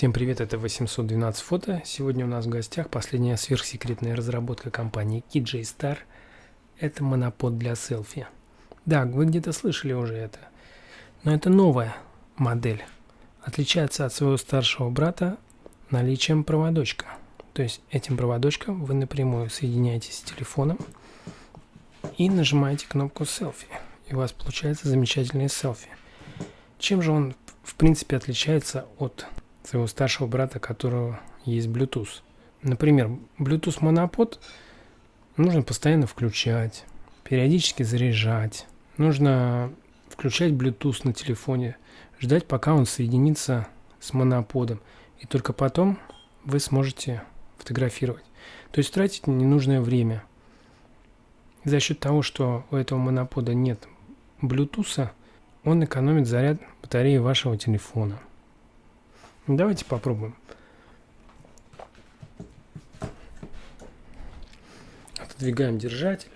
Всем привет, это 812 фото. Сегодня у нас в гостях последняя сверхсекретная разработка компании KJ Star. Это монопод для селфи. Да, вы где-то слышали уже это. Но это новая модель. Отличается от своего старшего брата наличием проводочка. То есть этим проводочком вы напрямую соединяетесь с телефоном и нажимаете кнопку селфи. И у вас получается замечательное селфи. Чем же он в принципе отличается от своего старшего брата, которого есть Bluetooth. Например, Bluetooth монопод нужно постоянно включать, периодически заряжать. Нужно включать Bluetooth на телефоне, ждать, пока он соединится с моноподом. И только потом вы сможете фотографировать. То есть тратить ненужное время. За счет того, что у этого монопода нет Bluetooth, он экономит заряд батареи вашего телефона. Давайте попробуем. Отодвигаем держатель.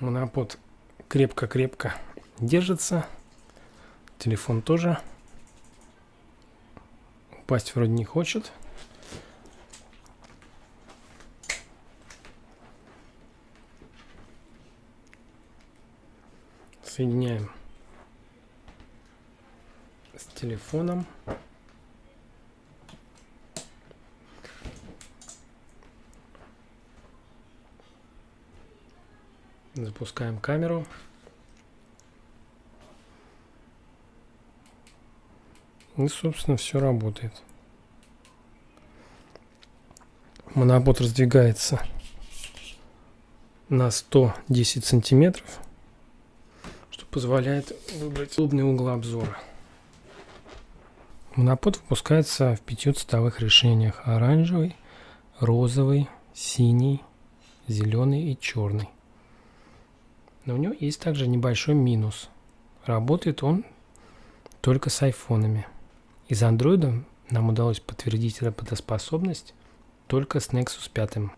Монопод крепко-крепко держится. Телефон тоже. Упасть вроде не хочет. Соединяем с телефоном. Запускаем камеру. И, собственно, все работает. Монобот раздвигается на 110 сантиметров, что позволяет выбрать удобный угол обзора. Монопод выпускается в пяти цветовых решениях. Оранжевый, розовый, синий, зеленый и черный. Но у него есть также небольшой минус. Работает он только с айфонами. Из андроида нам удалось подтвердить работоспособность только с Nexus 5.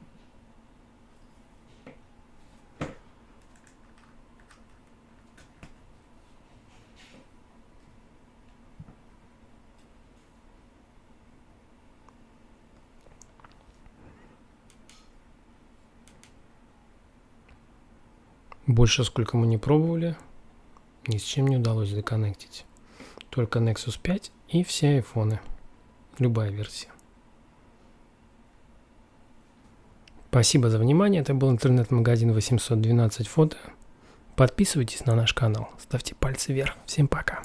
Больше, сколько мы не пробовали, ни с чем не удалось законнектить. Только Nexus 5 и все айфоны. Любая версия. Спасибо за внимание. Это был интернет-магазин 812 фото. Подписывайтесь на наш канал, ставьте пальцы вверх. Всем пока.